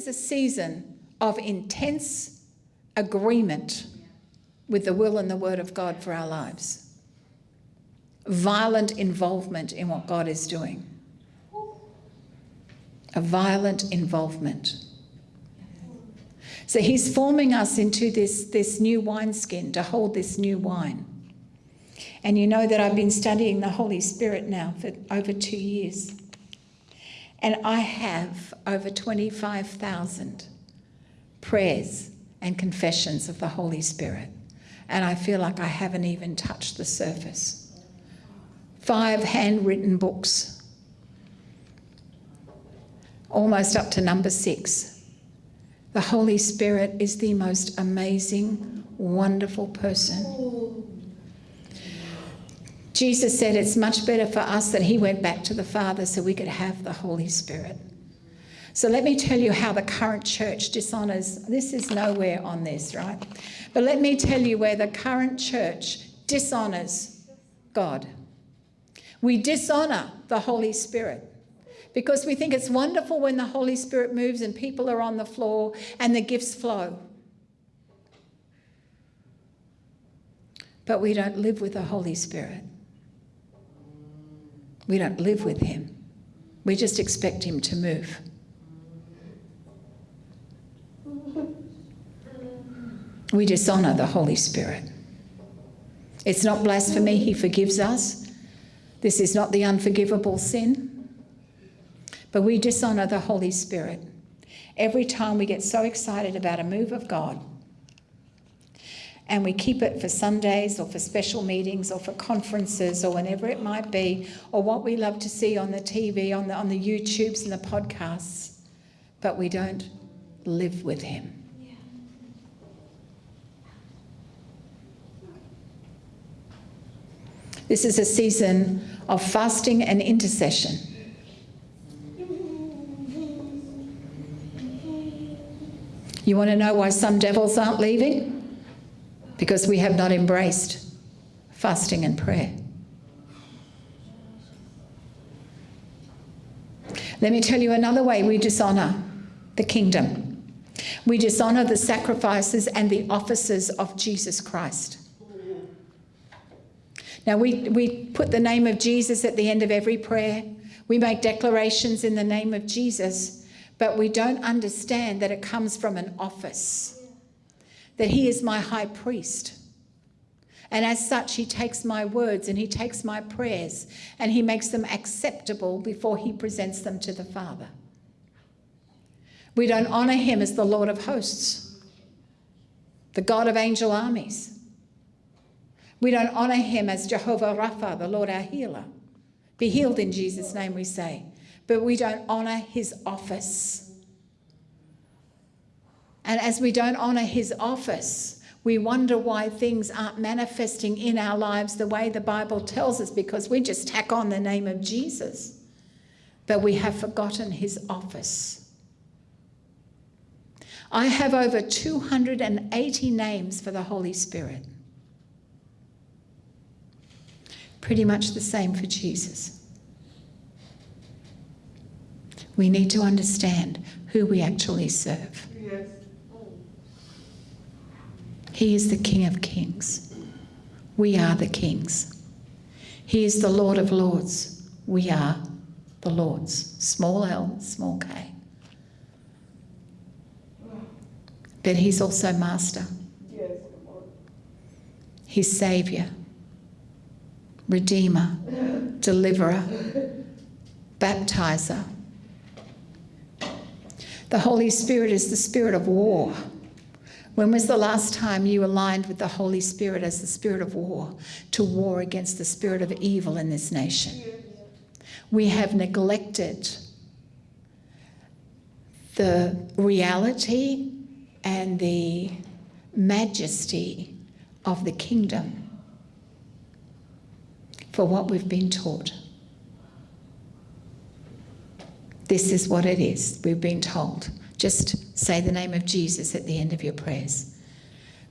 It's a season of intense agreement with the will and the word of God for our lives. Violent involvement in what God is doing. A violent involvement. So he's forming us into this, this new wineskin to hold this new wine. And you know that I've been studying the Holy Spirit now for over two years. And I have over 25,000 prayers and confessions of the Holy Spirit. And I feel like I haven't even touched the surface. Five handwritten books, almost up to number six. The Holy Spirit is the most amazing, wonderful person. Jesus said it's much better for us that he went back to the Father so we could have the Holy Spirit. So let me tell you how the current church dishonors. This is nowhere on this, right? But let me tell you where the current church dishonors God. We dishonor the Holy Spirit because we think it's wonderful when the Holy Spirit moves and people are on the floor and the gifts flow. But we don't live with the Holy Spirit. We don't live with Him. We just expect Him to move. We dishonour the Holy Spirit. It's not blasphemy, He forgives us. This is not the unforgivable sin. But we dishonour the Holy Spirit. Every time we get so excited about a move of God, and we keep it for Sundays or for special meetings or for conferences or whenever it might be, or what we love to see on the TV, on the, on the YouTubes and the podcasts, but we don't live with Him. This is a season of fasting and intercession. You want to know why some devils aren't leaving? Because we have not embraced fasting and prayer. Let me tell you another way we dishonour the kingdom. We dishonour the sacrifices and the offices of Jesus Christ. Now, we, we put the name of Jesus at the end of every prayer. We make declarations in the name of Jesus, but we don't understand that it comes from an office, that He is my high priest. And as such, He takes my words and He takes my prayers and He makes them acceptable before He presents them to the Father. We don't honour Him as the Lord of hosts, the God of angel armies. We don't honour him as Jehovah Rapha, the Lord our healer. Be healed in Jesus' name, we say. But we don't honour his office. And as we don't honour his office, we wonder why things aren't manifesting in our lives the way the Bible tells us because we just tack on the name of Jesus. But we have forgotten his office. I have over 280 names for the Holy Spirit. Pretty much the same for Jesus. We need to understand who we actually serve. Yes. He is the King of Kings. We are the kings. He is the Lord of Lords. We are the Lords. Small l, small k. But He's also Master. He's Saviour. Redeemer, Deliverer, Baptizer. The Holy Spirit is the spirit of war. When was the last time you aligned with the Holy Spirit as the spirit of war to war against the spirit of evil in this nation? We have neglected the reality and the majesty of the kingdom for what we've been taught. This is what it is, we've been told. Just say the name of Jesus at the end of your prayers.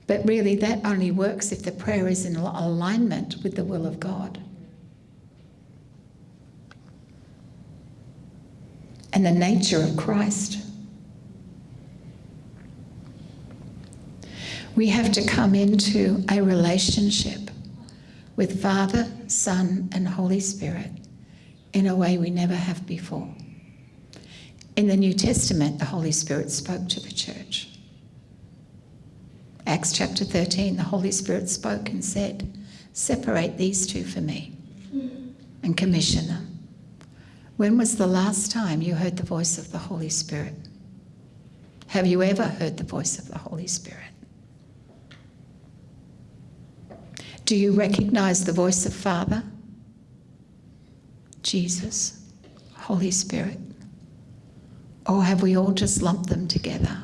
But really, that only works if the prayer is in alignment with the will of God. And the nature of Christ. We have to come into a relationship with Father, Son, and Holy Spirit in a way we never have before. In the New Testament, the Holy Spirit spoke to the church. Acts chapter 13, the Holy Spirit spoke and said, Separate these two for me and commission them. When was the last time you heard the voice of the Holy Spirit? Have you ever heard the voice of the Holy Spirit? Do you recognize the voice of Father, Jesus, Holy Spirit? Or have we all just lumped them together?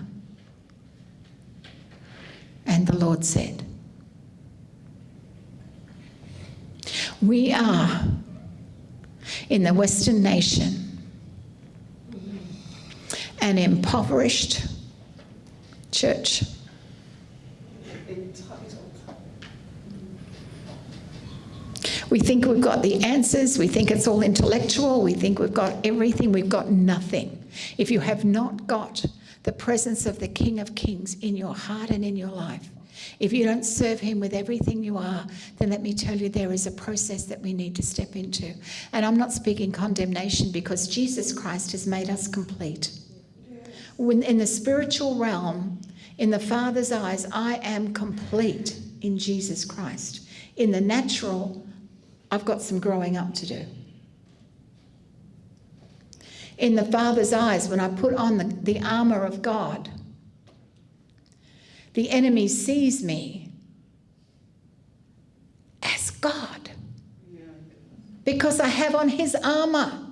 And the Lord said, We are in the Western nation an impoverished church. We think we've got the answers, we think it's all intellectual, we think we've got everything, we've got nothing. If you have not got the presence of the King of Kings in your heart and in your life, if you don't serve Him with everything you are, then let me tell you there is a process that we need to step into. And I'm not speaking condemnation because Jesus Christ has made us complete. When in the spiritual realm, in the Father's eyes, I am complete in Jesus Christ. In the natural, I've got some growing up to do. In the Father's eyes, when I put on the, the armour of God, the enemy sees me as God because I have on his armour.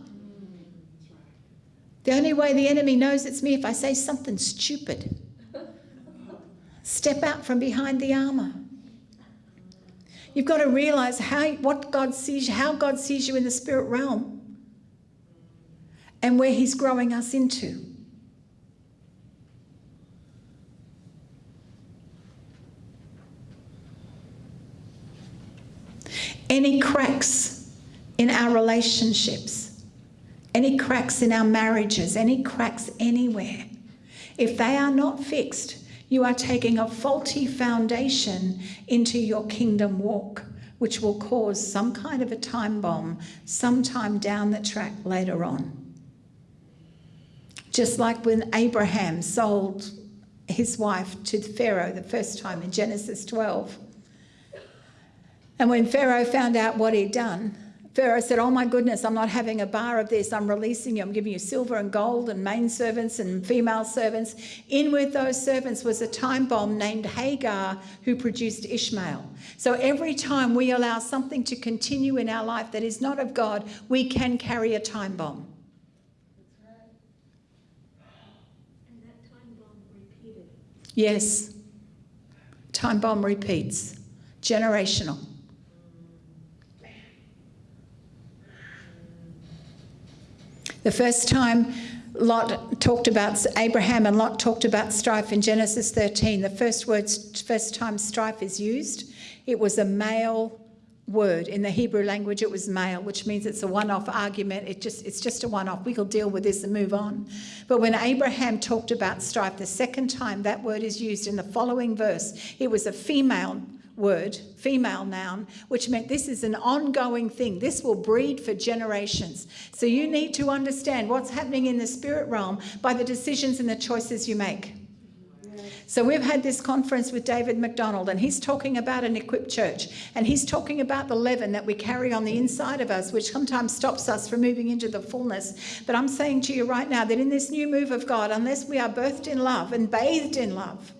The only way the enemy knows it's me if I say something stupid. Step out from behind the armour. You've got to realize how what God sees, how God sees you in the spirit realm, and where He's growing us into. Any cracks in our relationships, any cracks in our marriages, any cracks anywhere, if they are not fixed, you are taking a faulty foundation into your kingdom walk, which will cause some kind of a time bomb sometime down the track later on. Just like when Abraham sold his wife to Pharaoh the first time in Genesis 12. And when Pharaoh found out what he'd done, Pharaoh said, Oh my goodness, I'm not having a bar of this. I'm releasing you. I'm giving you silver and gold and main servants and female servants. In with those servants was a time bomb named Hagar who produced Ishmael. So every time we allow something to continue in our life that is not of God, we can carry a time bomb. Yes. Time bomb repeats. Generational. The first time Lot talked about Abraham and Lot talked about strife in Genesis 13. The first words, first time strife is used, it was a male word in the Hebrew language. It was male, which means it's a one-off argument. It just it's just a one-off. We will deal with this and move on. But when Abraham talked about strife, the second time that word is used in the following verse, it was a female word, female noun, which meant this is an ongoing thing. This will breed for generations. So you need to understand what's happening in the spirit realm by the decisions and the choices you make. So we've had this conference with David McDonald, and he's talking about an equipped church, and he's talking about the leaven that we carry on the inside of us, which sometimes stops us from moving into the fullness. But I'm saying to you right now that in this new move of God, unless we are birthed in love and bathed in love,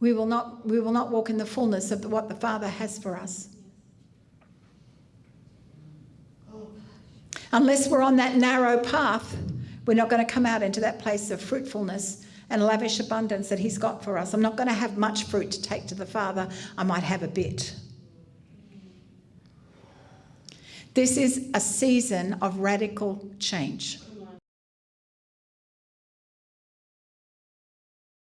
we will not, we will not walk in the fullness of what the Father has for us. Unless we're on that narrow path, we're not going to come out into that place of fruitfulness and lavish abundance that He's got for us. I'm not going to have much fruit to take to the Father, I might have a bit. This is a season of radical change.